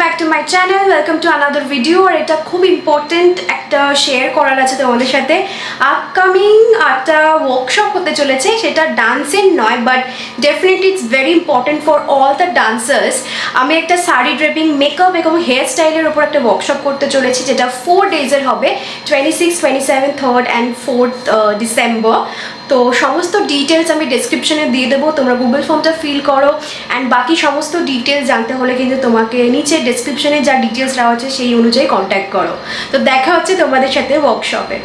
Back to my channel welcome to another video আর এটা খুব important একটা শেয়ার করার আছে তোমাদের সাথে। আপকামিং একটা ওয়ার্কশপ হতে চলেছে, সেটা ডান্সের নয় but definitely it's very important for all the dancers আমি একটা শাড়ি ড্রেপিং মেকআপ এবং হেয়ার স্টাইলের উপর একটা ওয়ার্কশপ করতে চলেছি, যেটা ফোর ডেজের হবে twenty six twenty seven third and fourth December তো সমস্ত ডিটেলস আমি ডেসক্রিপশনে দিয়ে দেবো, তোমরা গুগল ফর্মটা ফিল করো। অ্যান্ড বাকি সমস্ত ডিটেলস জানতে হলে কিন্তু তোমাকে নিচে ডেসক্রিপশনে যা ডিটেলস দেওয়া হচ্ছে সেই অনুযায়ী কন্ট্যাক্ট করো। তো দেখা হচ্ছে তোমাদের সাথে ওয়ার্কশপে